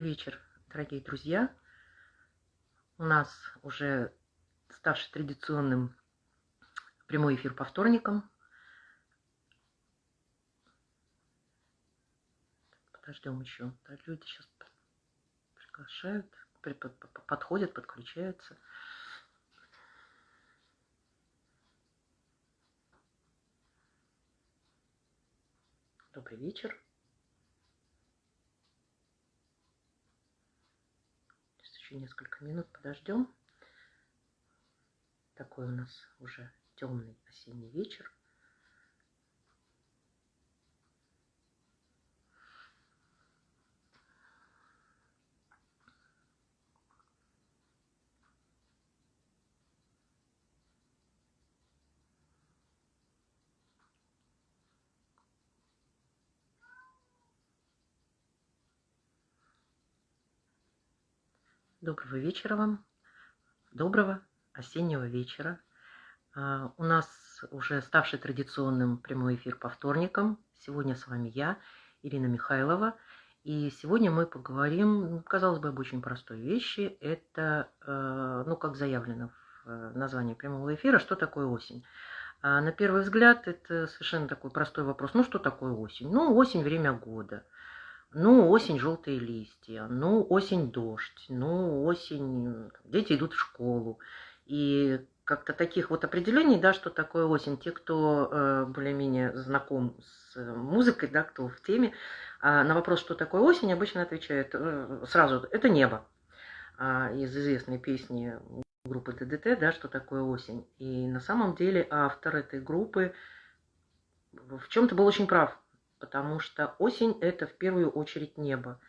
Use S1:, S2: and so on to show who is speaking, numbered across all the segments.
S1: вечер, дорогие друзья. У нас уже ставший традиционным прямой эфир по вторникам. Подождем еще. Да, люди сейчас приглашают, подходят, подключаются. Добрый вечер. Еще несколько минут подождем. Такой у нас уже темный осенний вечер. Доброго вечера вам. Доброго осеннего вечера. А, у нас уже ставший традиционным прямой эфир по вторникам. Сегодня с вами я, Ирина Михайлова. И сегодня мы поговорим, казалось бы, об очень простой вещи. Это, э, ну, как заявлено в э, названии прямого эфира, что такое осень. А на первый взгляд это совершенно такой простой вопрос. Ну, что такое осень? Ну, осень – время года – ну, осень желтые листья, ну, осень дождь, ну, осень дети идут в школу. И как-то таких вот определений, да, что такое осень, те, кто э, более-менее знаком с музыкой, да, кто в теме, э, на вопрос, что такое осень, обычно отвечают э, сразу, это небо. Э, из известной песни группы ДДТ, да, что такое осень. И на самом деле автор этой группы в чем-то был очень прав потому что осень – это в первую очередь небо.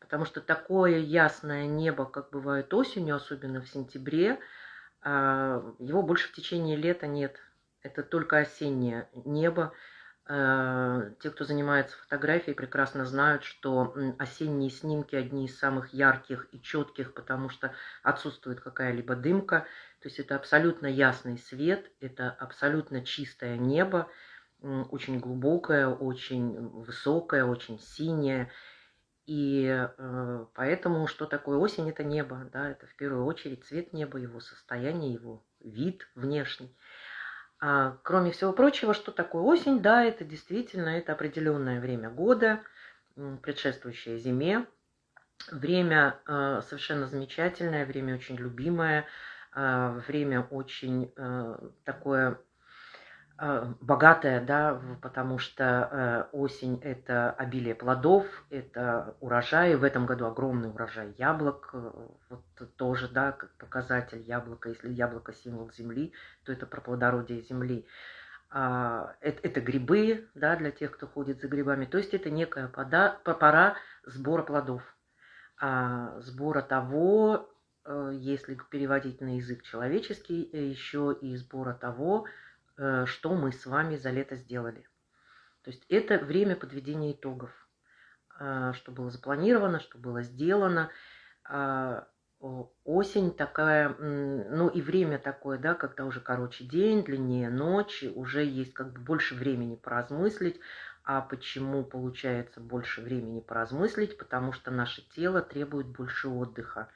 S1: Потому что такое ясное небо, как бывает осенью, особенно в сентябре, а, его больше в течение лета нет. Это только осеннее небо. А, те, кто занимается фотографией, прекрасно знают, что осенние снимки одни из самых ярких и четких, потому что отсутствует какая-либо дымка. То есть это абсолютно ясный свет, это абсолютно чистое небо очень глубокая, очень высокая, очень синяя. И э, поэтому что такое осень? Это небо, да, это в первую очередь цвет неба, его состояние, его вид внешний. А кроме всего прочего, что такое осень? Да, это действительно это определенное время года, предшествующее зиме. Время э, совершенно замечательное, время очень любимое, э, время очень э, такое богатая, да, потому что э, осень – это обилие плодов, это урожай. В этом году огромный урожай яблок, э, вот тоже, да, как показатель яблока. Если яблоко – символ земли, то это про плодородие земли. А, это, это грибы, да, для тех, кто ходит за грибами. То есть это некая пода, пора сбора плодов, а, сбора того, если переводить на язык человеческий, еще и сбора того, Э, что мы с вами за лето сделали. То есть это время подведения итогов, э, что было запланировано, что было сделано. А, осень такая, ну и время такое, да, когда уже короче день, длиннее ночь, уже есть как бы больше времени поразмыслить. А почему получается больше времени поразмыслить? Потому что наше тело требует больше отдыха.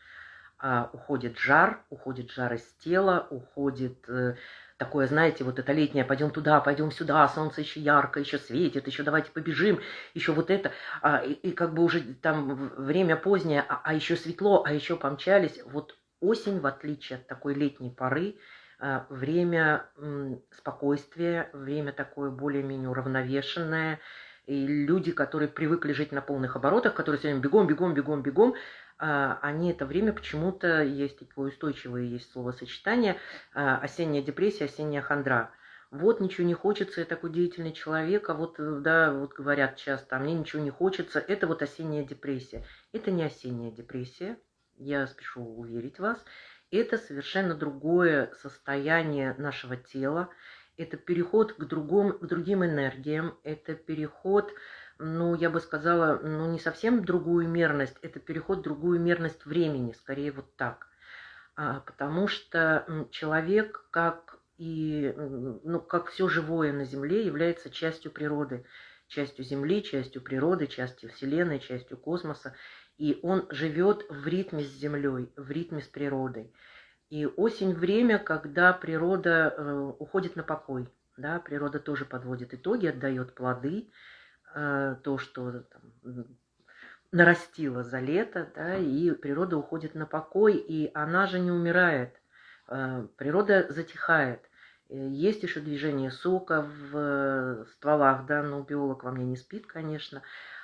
S1: А, уходит жар, уходит жар из тела, уходит э, такое, знаете, вот это летнее, пойдем туда, пойдем сюда, солнце еще ярко, еще светит, еще давайте побежим, еще вот это, а, и, и как бы уже там время позднее, а, а еще светло, а еще помчались. Вот осень, в отличие от такой летней поры, а, время спокойствия, время такое более-менее уравновешенное, и люди, которые привыкли жить на полных оборотах, которые время бегом, бегом, бегом, бегом, они это время почему-то, есть такое устойчивое есть словосочетание, а, осенняя депрессия, осенняя хандра. Вот ничего не хочется, я такой деятельный человек, а вот, э, да, вот говорят часто, а мне ничего не хочется, это вот осенняя депрессия. Это не осенняя депрессия, я спешу уверить вас, это совершенно другое состояние нашего тела, это переход к, другому, к другим энергиям, это переход ну, я бы сказала, ну, не совсем другую мерность, это переход в другую мерность времени, скорее вот так. А, потому что человек, как и, ну, как все живое на Земле, является частью природы, частью Земли, частью природы, частью Вселенной, частью космоса. и он живет в ритме с землей, в ритме с природой. И осень – время, когда природа э, уходит на покой. Да? Природа тоже подводит итоги, отдает плоды, то, что там, нарастила за лето, да, и природа уходит на покой, и она же не умирает. Э, природа затихает. Э, есть еще движение сока в стволах, да, но биолог во мне не спит, конечно.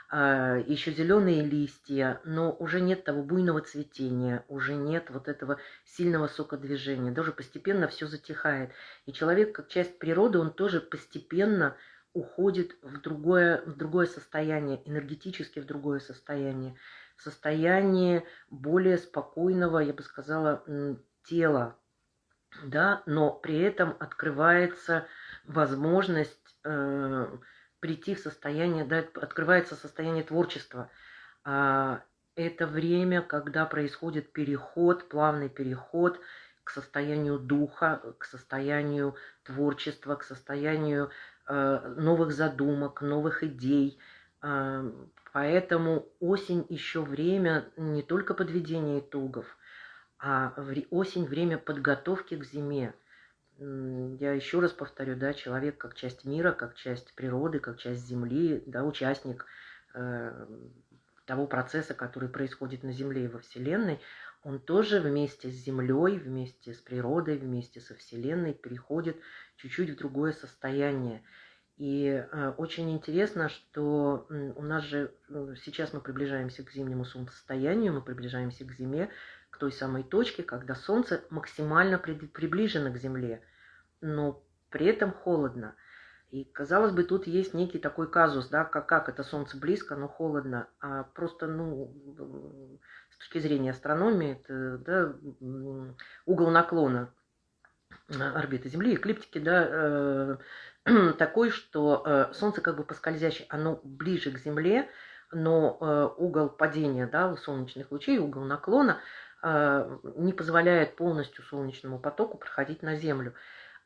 S1: А, еще зеленые листья, но уже нет того буйного цветения, уже нет вот этого сильного сокодвижения. Даже постепенно все затихает. И человек, как часть природы, он тоже постепенно уходит в другое, в другое состояние, энергетически в другое состояние. В состояние более спокойного, я бы сказала, тела, да, но при этом открывается возможность э, прийти в состояние, да, открывается состояние творчества. А, это время, когда происходит переход, плавный переход к состоянию духа, к состоянию творчества, к состоянию новых задумок, новых идей. Э, поэтому осень еще время не только подведения итогов, а осень время подготовки к зиме. Я еще раз повторю, да, человек как часть мира, как часть природы, как часть Земли, да, участник э, того процесса, который происходит на Земле и во Вселенной, он тоже вместе с Землей, вместе с природой, вместе со Вселенной переходит чуть-чуть в другое состояние. И э, очень интересно, что у нас же э, сейчас мы приближаемся к зимнему солнцестоянию, мы приближаемся к зиме, к той самой точке, когда Солнце максимально приближено к Земле, но при этом холодно. И, казалось бы, тут есть некий такой казус, да, как, как это Солнце близко, но холодно. А просто, ну, с точки зрения астрономии, это да, угол наклона орбиты Земли, эклиптики, да, э, такой, что э, Солнце как бы поскользящее, оно ближе к Земле, но э, угол падения да, у солнечных лучей, угол наклона – а, не позволяет полностью солнечному потоку проходить на Землю.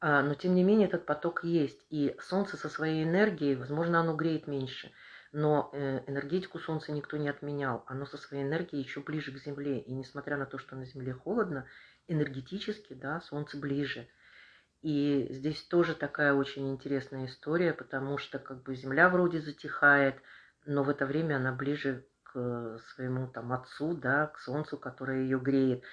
S1: А, но тем не менее этот поток есть. И Солнце со своей энергией, возможно, оно греет меньше. Но э, энергетику Солнца никто не отменял. Оно со своей энергией еще ближе к Земле. И несмотря на то, что на Земле холодно, энергетически да, Солнце ближе. И здесь тоже такая очень интересная история, потому что как бы Земля вроде затихает, но в это время она ближе к своему там отцу, да, к солнцу, которое ее греет.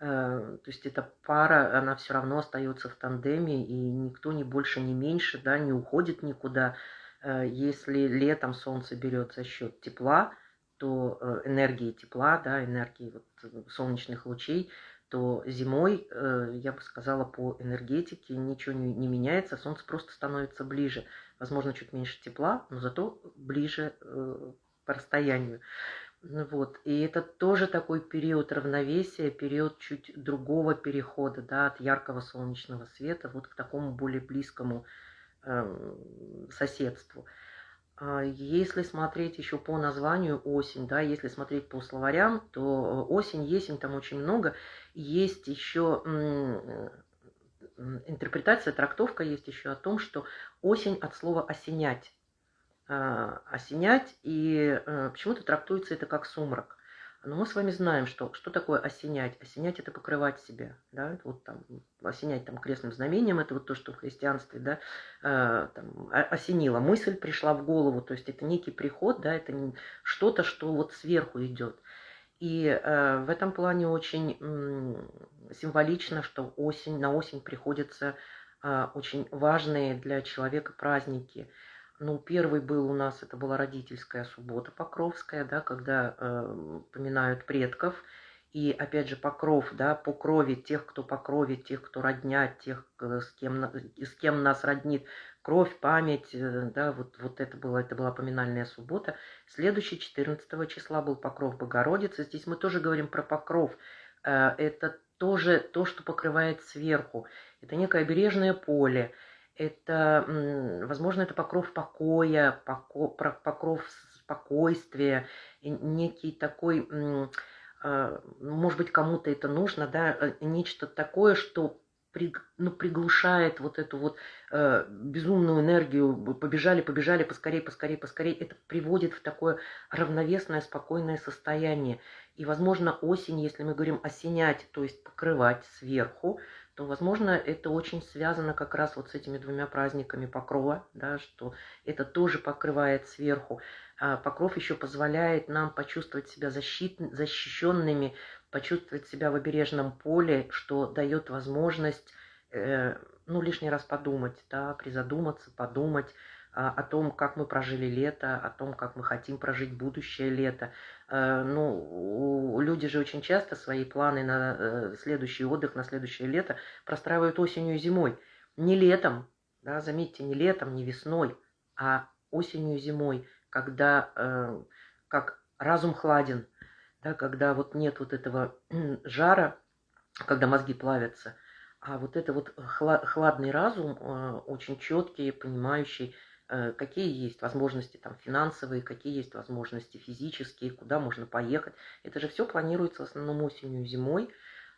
S1: Э, то есть эта пара, она все равно остается в тандеме, и никто не больше, не меньше, да, не уходит никуда. Э, если летом солнце берет за счет тепла, то э, энергии тепла, да, энергии вот солнечных лучей, то зимой, я бы сказала, по энергетике ничего не, не меняется, солнце просто становится ближе. Возможно, чуть меньше тепла, но зато ближе по расстоянию. Ну вот. И это тоже такой период равновесия, период чуть другого перехода да, от яркого солнечного света вот к такому более близкому э, соседству. А если смотреть еще по названию осень, да, если смотреть по словарям, то осень, есень там очень много. Есть еще интерпретация, трактовка есть еще о том, что осень от слова осенять. А, осенять, и э, почему-то трактуется это как сумрак. Но мы с вами знаем, что, что такое осенять. Осенять – это покрывать себя. Да? Вот там, осенять там, крестным знамением – это вот то, что в христианстве да, э, там, осенило. Мысль пришла в голову, то есть это некий приход, да, это что-то, что вот сверху идет. И э, в этом плане очень символично, что осень, на осень приходятся э, очень важные для человека праздники – ну, первый был у нас, это была родительская суббота Покровская, да, когда э, поминают предков. И опять же, покров, да, по крови тех, кто по крови, тех, кто родня, тех, э, с кем, с кем нас роднит, кровь, память, э, да, вот, вот это, было, это была поминальная суббота. Следующий, 14 числа, был покров Богородицы. Здесь мы тоже говорим про покров. Э, это тоже то, что покрывает сверху. Это некое бережное поле это, возможно, это покров покоя, покров спокойствия, некий такой, а, может быть, кому-то это нужно, да, э, нечто такое, что ну, приглушает вот эту вот э, безумную энергию, побежали, побежали, поскорей, поскорей, поскорей, это приводит в такое равновесное, спокойное состояние. И, возможно, осень, если мы говорим осенять, то есть покрывать сверху, то, возможно, это очень связано как раз вот с этими двумя праздниками Покрова, да, что это тоже покрывает сверху. А покров еще позволяет нам почувствовать себя защит, защищенными почувствовать себя в обережном поле, что дает возможность, э, ну, лишний раз подумать, да, призадуматься, подумать о том, как мы прожили лето, о том, как мы хотим прожить будущее лето. Э, ну, люди же очень часто свои планы на э, следующий отдых, на следующее лето простраивают осенью и зимой. Не летом, да, заметьте, не летом, не весной, а осенью и зимой, когда э, как разум хладен, да, когда вот нет вот этого жара, когда мозги плавятся, а вот это вот хладный разум, очень четкий, понимающий, какие есть возможности там финансовые, какие есть возможности физические, куда можно поехать. Это же все планируется в основном осенью и зимой,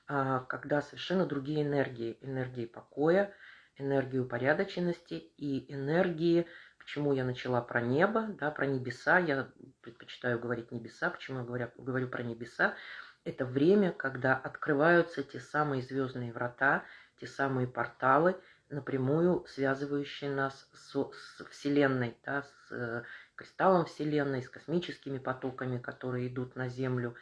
S1: а, когда совершенно другие энергии. Энергии покоя, энергии упорядоченности и энергии Почему я начала про небо, да, про небеса, я предпочитаю говорить небеса, почему я говорю, говорю про небеса, это время, когда открываются те самые звездные врата, те самые порталы, напрямую связывающие нас с, с Вселенной, да, с э, кристаллом Вселенной, с космическими потоками, которые идут на Землю.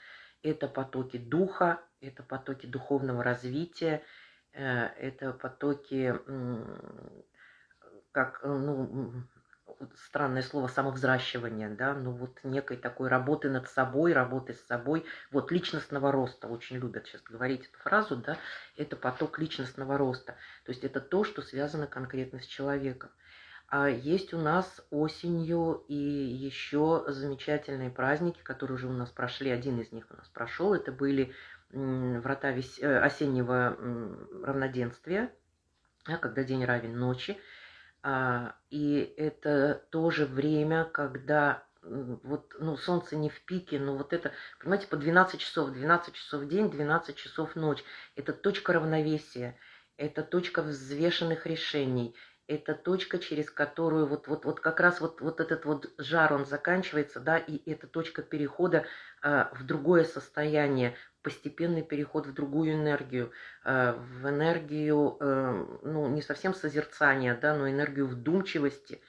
S1: Это потоки духа, это потоки духовного развития, э, это потоки, как, ну, странное слово самовзращивание, да, ну вот некой такой работы над собой, работы с собой, вот личностного роста, очень любят сейчас говорить эту фразу, да, это поток личностного роста, то есть это то, что связано конкретно с человеком. А есть у нас осенью и еще замечательные праздники, которые уже у нас прошли, один из них у нас прошел, это были врата вес... Э, осеннего равноденствия, когда день равен ночи, и это тоже время, когда вот, ну, солнце не в пике, но вот это, понимаете, по 12 часов, 12 часов день, 12 часов ночь. Это точка равновесия, это точка взвешенных решений, это точка, через которую вот, вот, вот как раз вот, вот этот вот жар, он заканчивается, да, и это точка перехода э, в другое состояние, постепенный переход в другую энергию, э, в энергию, э, ну, не совсем созерцания, да, но энергию вдумчивости.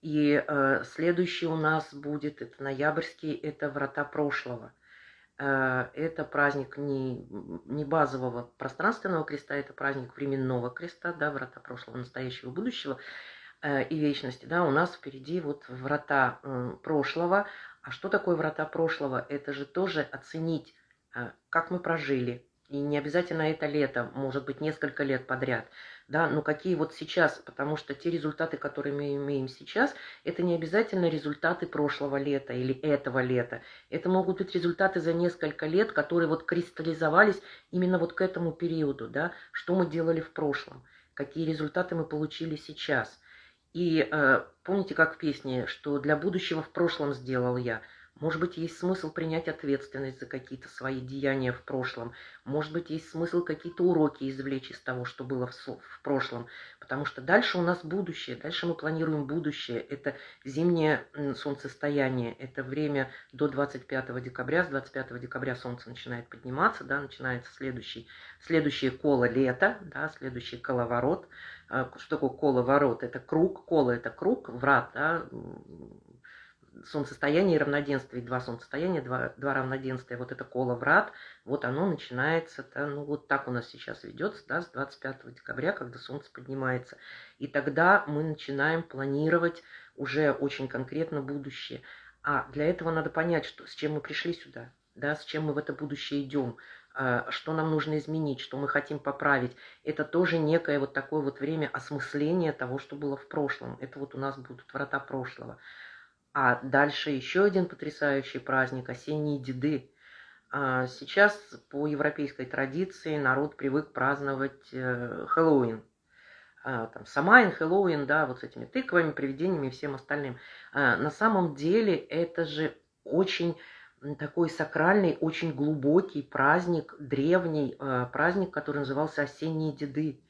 S1: И э, следующий у нас будет, это ноябрьский, это врата прошлого. Это праздник не, не базового пространственного креста, это праздник временного креста, да, врата прошлого, настоящего, будущего и вечности. Да, у нас впереди вот врата прошлого. А что такое врата прошлого? Это же тоже оценить а, как мы прожили. И не обязательно это лето, может быть, несколько лет подряд. Да, но какие вот сейчас, потому что те результаты, которые мы имеем сейчас, это не обязательно результаты прошлого лета или этого лета. Это могут быть результаты за несколько лет, которые вот кристаллизовались именно вот к этому периоду, да, что мы делали в прошлом, какие результаты мы получили сейчас. И э, помните, как в песне, что для будущего в прошлом сделал я – может быть, есть смысл принять ответственность за какие-то свои деяния в прошлом. Может быть, есть смысл какие-то уроки извлечь из того, что было в, в прошлом. Потому что дальше у нас будущее. Дальше мы планируем будущее. Это зимнее солнцестояние. Это время до 25 декабря. С 25 декабря солнце начинает подниматься. Да, начинается следующий, следующее коло лета. Да, следующий коловорот. А, что такое коловорот? Это круг. Коло – это круг, врат. Да, солнцестояние и равноденствие, два солнцестояния, два, два равноденствия, вот это коло врат, вот оно начинается, да, ну вот так у нас сейчас ведется, да, с 25 декабря, когда солнце поднимается. И тогда мы начинаем планировать уже очень конкретно будущее. А для этого надо понять, что, с чем мы пришли сюда, да, с чем мы в это будущее идем, а, что нам нужно изменить, что мы хотим поправить. Это тоже некое вот такое вот время осмысления того, что было в прошлом. Это вот у нас будут врата прошлого. А дальше еще один потрясающий праздник – осенние деды. А сейчас по европейской традиции народ привык праздновать э, Хэллоуин. А, там Самайн, Хэллоуин, да, вот с этими тыквами, привидениями и всем остальным. А, на самом деле это же очень такой сакральный, очень глубокий праздник, древний э, праздник, который назывался «Осенние деды».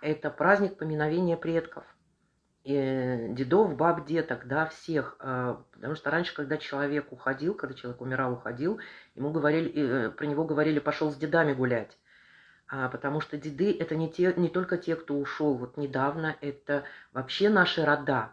S1: Это праздник поминовения предков. И дедов, баб, деток, да, всех. Э, потому что раньше, когда человек уходил, когда человек умирал, уходил, ему говорили, э, про него говорили «пошел с дедами гулять». А, потому что деды – это не, те, не только те, кто ушел вот недавно, это вообще наши рода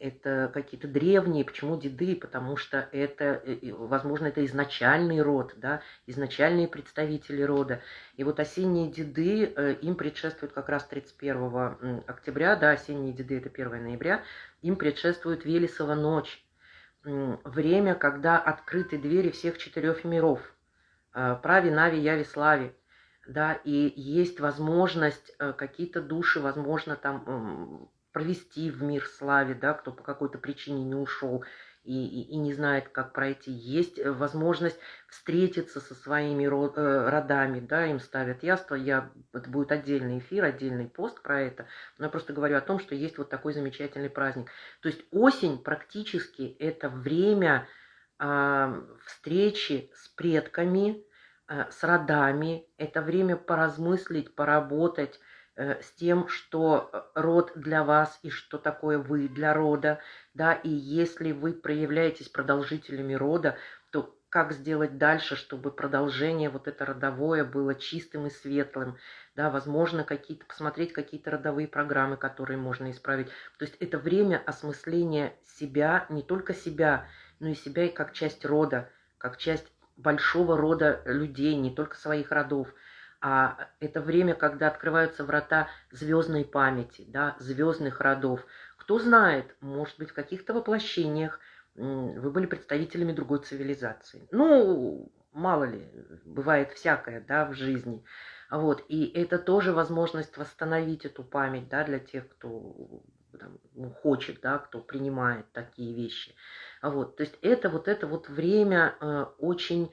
S1: это какие-то древние. Почему деды? Потому что это, э, возможно, это изначальный род, да, изначальные представители рода. И вот осенние деды, э, им предшествует как раз 31 октября, да, осенние деды это 1 ноября, им предшествует Велесова ночь. Время, когда открыты двери всех четырех миров. Э, Праве, Нави, Яви, Славе да, и есть возможность, какие-то души, возможно, там провести в мир славе, да, кто по какой-то причине не ушел и, и, и не знает, как пройти. Есть э, возможность встретиться со своими э, родами, да, им ставят яство. Я, это будет отдельный эфир, отдельный пост про это. Но я просто говорю о том, что есть вот такой замечательный праздник. То есть осень практически это время э, встречи с предками, э, с родами. Это время поразмыслить, поработать, с тем, что э, род для вас и что такое вы для рода, да, и если вы проявляетесь продолжителями рода, то как сделать дальше, чтобы продолжение вот это родовое было чистым и светлым, да, возможно, какие-то, посмотреть какие-то родовые программы, которые можно исправить. То есть это время осмысления себя, не только себя, но и себя и как часть рода, как часть большого рода людей, не только своих родов – а это время, когда открываются врата звездной памяти, да, звездных родов. Кто знает, может быть, в каких-то воплощениях вы были представителями другой цивилизации. Ну, мало ли, бывает всякое, да, в жизни. Вот, и это тоже возможность восстановить эту память, да, для тех, кто там, ну, хочет, да, кто принимает такие вещи. Вот, то есть это вот это вот время э, очень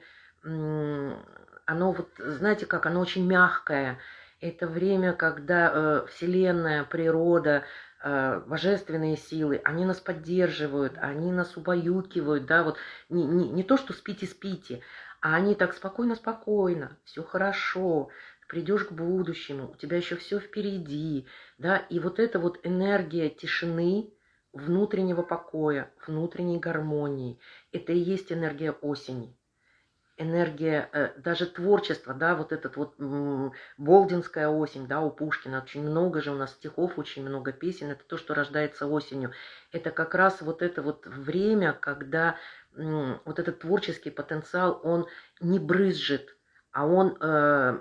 S1: оно вот, знаете как, оно очень мягкое. Это время, когда э, Вселенная, природа, э, божественные силы, они нас поддерживают, они нас убаюкивают, да, вот не, не, не то, что спите-спите, а они так спокойно-спокойно, все хорошо, придешь к будущему, у тебя еще все впереди, да, и вот эта вот энергия тишины, внутреннего покоя, внутренней гармонии, это и есть энергия осени энергия, э, даже творчество, да, вот этот вот Болдинская осень, да, у Пушкина, очень много же у нас стихов, очень много песен, это то, что рождается осенью. Это как раз вот это вот время, когда вот этот творческий потенциал, он не брызжет, а он, э,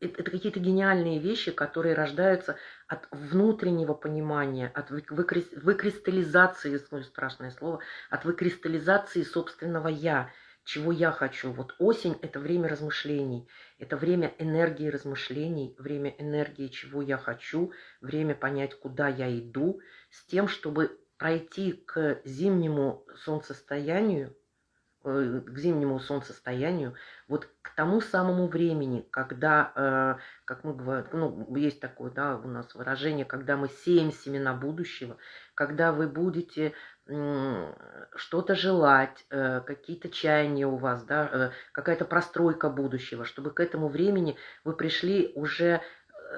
S1: это какие-то гениальные вещи, которые рождаются от внутреннего понимания, от выкристаллизации, страшное слово, от выкристаллизации собственного «я», чего я хочу. Вот осень – это время размышлений, это время энергии размышлений, время энергии, чего я хочу, время понять, куда я иду, с тем, чтобы пройти к зимнему солнцестоянию, э, к зимнему солнцестоянию, вот к тому самому времени, когда, э, как мы говорим, ну, есть такое, да, у нас выражение, когда мы сеем семена будущего, когда вы будете что-то желать, э, какие-то чаяния у вас, да, э, какая-то простройка будущего, чтобы к этому времени вы пришли уже,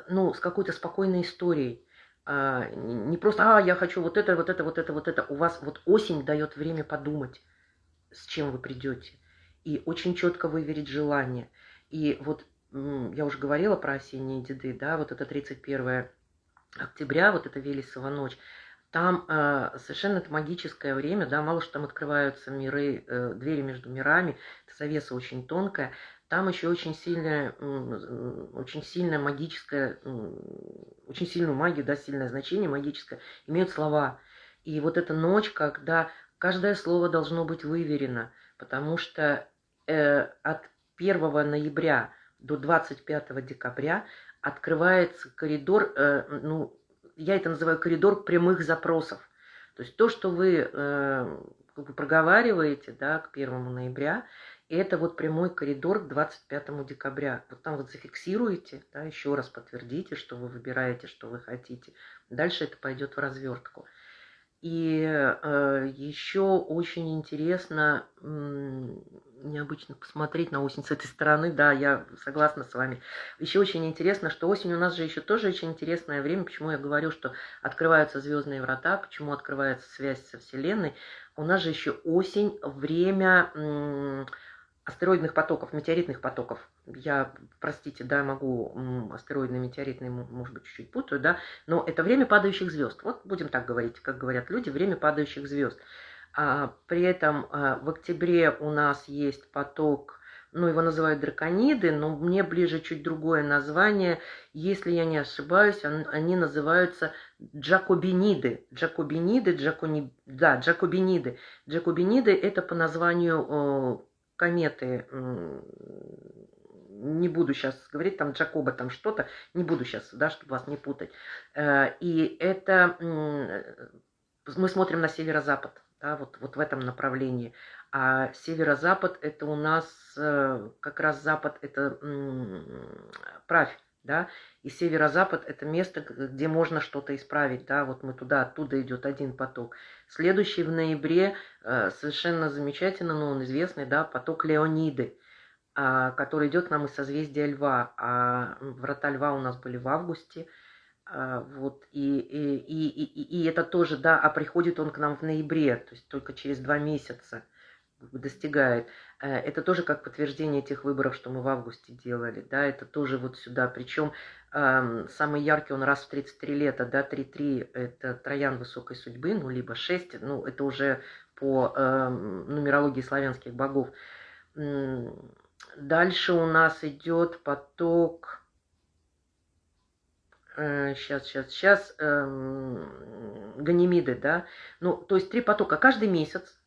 S1: ну, с какой-то спокойной историей. А, не просто, а, я хочу вот это, вот это, вот это, вот это. У вас вот осень дает время подумать, с чем вы придете. И очень четко выверить желание. И вот я уже говорила про осенние деды, да, вот это 31 октября, вот это Велесова ночь. Там э, совершенно это магическое время, да, мало что там открываются миры, э, двери между мирами, это завеса очень тонкая. Там еще очень сильная, э, очень сильная магическая, очень сильную магию, да, сильное значение магическое имеют слова. И вот эта ночь, когда каждое слово должно быть выверено, потому что э, от 1 ноября до 25 декабря открывается коридор, э, ну, я это называю коридор прямых запросов. То есть то, что вы э, проговариваете да, к 1 ноября, это вот прямой коридор к 25 декабря. Вот там вот зафиксируете, да, еще раз подтвердите, что вы выбираете, что вы хотите. Дальше это пойдет в развертку. И э, еще очень интересно, необычно посмотреть на осень с этой стороны, да, я согласна с вами. Еще очень интересно, что осень у нас же еще тоже очень интересное время, почему я говорю, что открываются звездные врата, почему открывается связь со Вселенной. У нас же еще осень, время астероидных потоков, метеоритных потоков. Я, простите, да, могу астероидные, метеоритные, может быть, чуть-чуть путаю, да, но это время падающих звезд. Вот будем так говорить, как говорят люди, время падающих звезд. А, при этом а, в октябре у нас есть поток, ну, его называют дракониды, но мне ближе чуть другое название. Если я не ошибаюсь, они называются джакобиниды. Джакобиниды, джакони... да, джакобиниды. Джакобиниды – это по названию кометы, не буду сейчас говорить, там Джакоба, там что-то, не буду сейчас, да, чтобы вас не путать. Э, и это мы смотрим на северо-запад, да, вот, вот в этом направлении. А северо-запад это у нас э, как раз запад это правь, да, и северо-запад это место, где можно что-то исправить, да, вот мы туда, оттуда идет один поток. Следующий в ноябре э, совершенно замечательно, но он известный, да, поток Леониды, э, который идет к нам из созвездия Льва, а врата Льва у нас были в августе, э, вот, и, и, и, и, и это тоже, да, а приходит он к нам в ноябре, то есть только через два месяца достигает. Э, это тоже как подтверждение тех выборов, что мы в августе делали, да, это тоже вот сюда. Причем э, самый яркий он раз в 33 лета, да, 3-3 это троян высокой судьбы, ну, либо 6, ну, это уже по э, нумерологии славянских богов. Дальше у нас идет поток, сейчас, сейчас, сейчас, э, Ганимиды, да, ну, то есть три потока каждый месяц,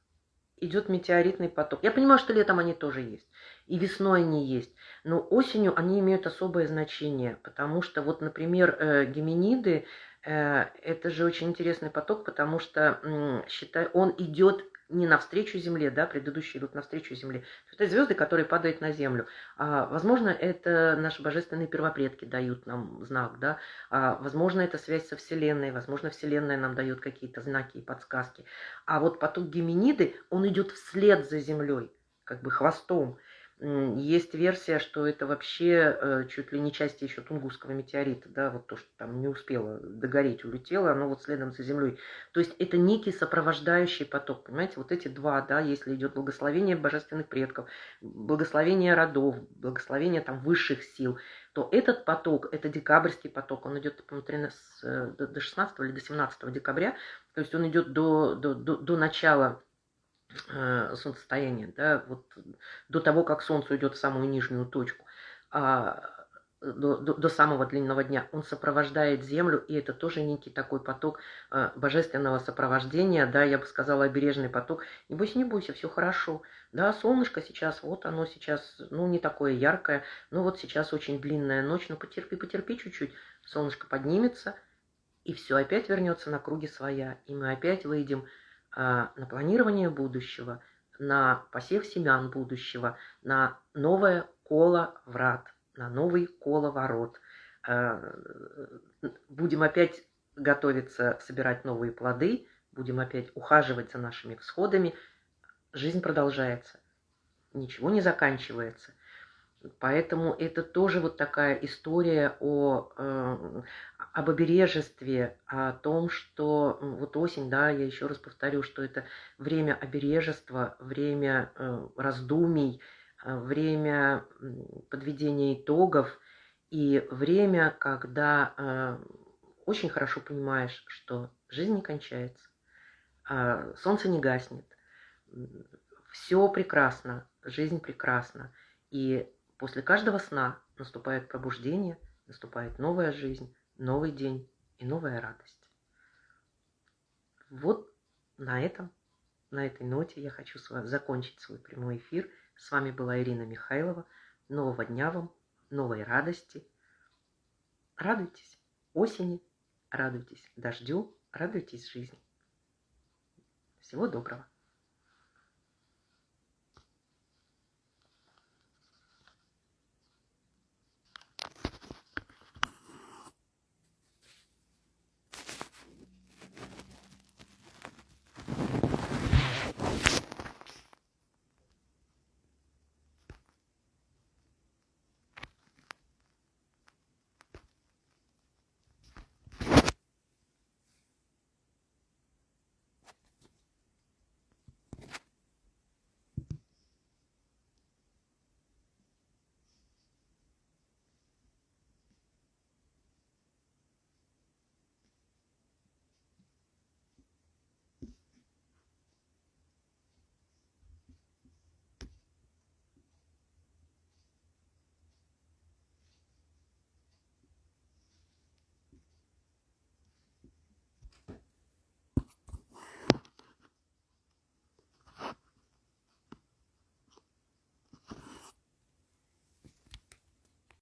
S1: идет метеоритный поток. Я понимаю, что летом они тоже есть, и весной они есть, но осенью они имеют особое значение, потому что вот, например, э, геминиды, э, это же очень интересный поток, потому что, считай, он идет не навстречу Земле, да, предыдущие идут навстречу Земле. Это звезды, которые падают на Землю. А, возможно, это наши божественные первопредки дают нам знак, да. А, возможно, это связь со Вселенной, возможно, Вселенная нам дает какие-то знаки и подсказки. А вот поток Геминиды, он идет вслед за Землей, как бы хвостом. Есть версия, что это вообще э, чуть ли не часть еще Тунгусского метеорита, да, вот то, что там не успело догореть, улетело, оно вот следом за Землей. То есть это некий сопровождающий поток, понимаете, вот эти два, да, если идет благословение божественных предков, благословение родов, благословение там высших сил, то этот поток, это декабрьский поток, он идет, по-моему, э, до 16 или до 17 декабря, то есть он идет до, до, до, до начала э, солнцестояния, да, вот до того, как солнце уйдет в самую нижнюю точку, а, до, до, до самого длинного дня, он сопровождает Землю, и это тоже некий такой поток э, божественного сопровождения, да, я бы сказала, обережный поток. Не бойся, не бойся, все хорошо. Да, солнышко сейчас, вот оно сейчас, ну, не такое яркое, но вот сейчас очень длинная ночь, ну, потерпи, потерпи чуть-чуть, солнышко поднимется, и все опять вернется на круги своя, и мы опять выйдем а, на планирование будущего, на посев семян будущего, на новое коло врат, на новый коло ворот. А, будем опять готовиться собирать новые плоды, будем опять ухаживать за нашими всходами. Жизнь продолжается, ничего не заканчивается. Поэтому это тоже вот такая история о, э, об обережестве, о том, что вот осень, да, я еще раз повторю, что это время обережества, время э, раздумий, э, время подведения итогов и время, когда э, очень хорошо понимаешь, что жизнь не кончается, э, солнце не гаснет, все прекрасно, жизнь прекрасна. И После каждого сна наступает пробуждение, наступает новая жизнь, новый день и новая радость. Вот на этом, на этой ноте я хочу с вами закончить свой прямой эфир. С вами была Ирина Михайлова. Нового дня вам, новой радости. Радуйтесь осени, радуйтесь дождю, радуйтесь жизни. Всего доброго.